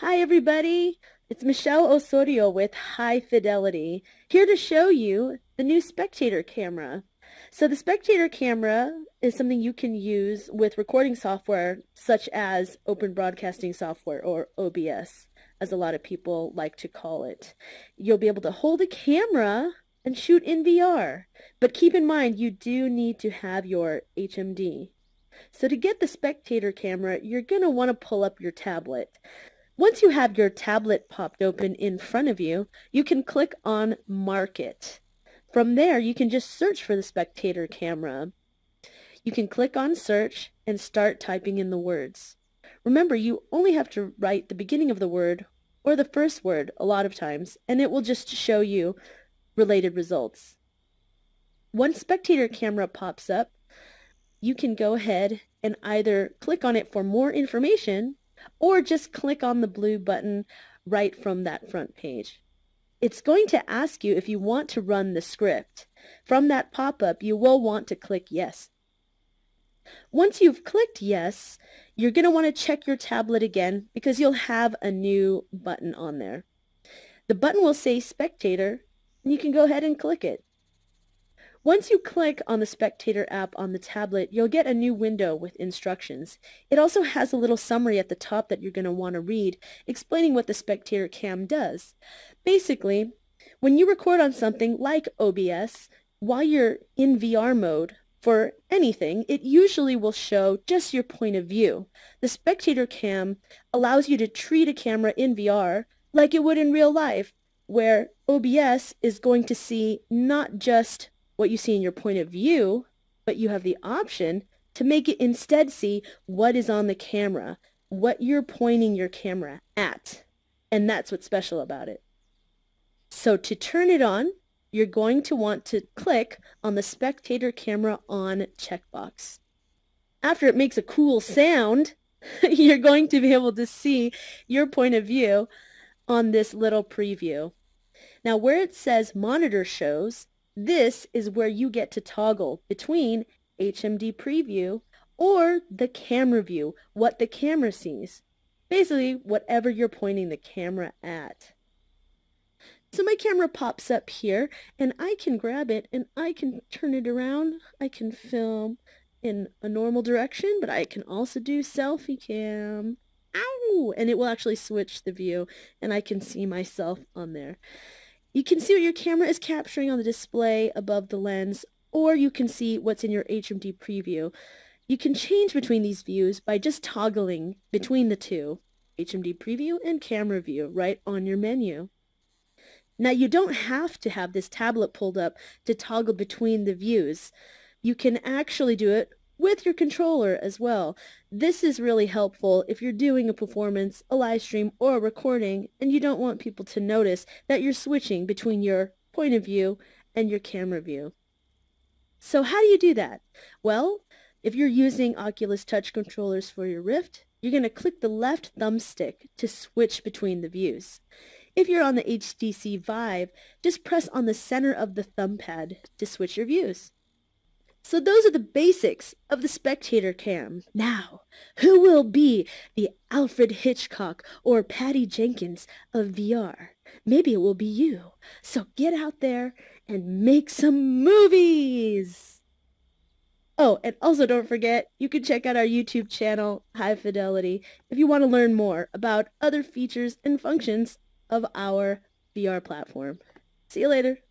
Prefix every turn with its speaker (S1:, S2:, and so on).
S1: Hi everybody, it's Michelle Osorio with High Fidelity, here to show you the new spectator camera. So the spectator camera is something you can use with recording software such as Open Broadcasting Software or OBS, as a lot of people like to call it. You'll be able to hold a camera and shoot in VR, but keep in mind you do need to have your HMD. So to get the spectator camera, you're going to want to pull up your tablet. Once you have your tablet popped open in front of you, you can click on Market. From there, you can just search for the spectator camera. You can click on search and start typing in the words. Remember, you only have to write the beginning of the word or the first word a lot of times, and it will just show you related results. Once spectator camera pops up, you can go ahead and either click on it for more information or just click on the blue button right from that front page. It's going to ask you if you want to run the script. From that pop-up, you will want to click yes. Once you've clicked yes, you're going to want to check your tablet again because you'll have a new button on there. The button will say spectator and you can go ahead and click it. Once you click on the Spectator app on the tablet, you'll get a new window with instructions. It also has a little summary at the top that you're going to want to read, explaining what the Spectator Cam does. Basically, when you record on something like OBS, while you're in VR mode, for anything, it usually will show just your point of view. The Spectator Cam allows you to treat a camera in VR like it would in real life, where OBS is going to see not just what you see in your point of view, but you have the option to make it instead see what is on the camera, what you're pointing your camera at. And that's what's special about it. So to turn it on, you're going to want to click on the spectator camera on checkbox. After it makes a cool sound, you're going to be able to see your point of view on this little preview. Now where it says monitor shows, this is where you get to toggle between HMD preview or the camera view, what the camera sees. Basically, whatever you're pointing the camera at. So my camera pops up here and I can grab it and I can turn it around. I can film in a normal direction, but I can also do selfie cam. Ow! And it will actually switch the view and I can see myself on there. You can see what your camera is capturing on the display above the lens, or you can see what's in your HMD preview. You can change between these views by just toggling between the two, HMD preview and camera view, right on your menu. Now you don't have to have this tablet pulled up to toggle between the views. You can actually do it with your controller as well. This is really helpful if you're doing a performance, a live stream, or a recording, and you don't want people to notice that you're switching between your point of view and your camera view. So how do you do that? Well, if you're using Oculus Touch controllers for your Rift, you're going to click the left thumbstick to switch between the views. If you're on the HTC Vive, just press on the center of the thumb pad to switch your views. So those are the basics of the spectator cam. Now, who will be the Alfred Hitchcock or Patty Jenkins of VR? Maybe it will be you. So get out there and make some movies! Oh, and also don't forget, you can check out our YouTube channel, High Fidelity, if you want to learn more about other features and functions of our VR platform. See you later.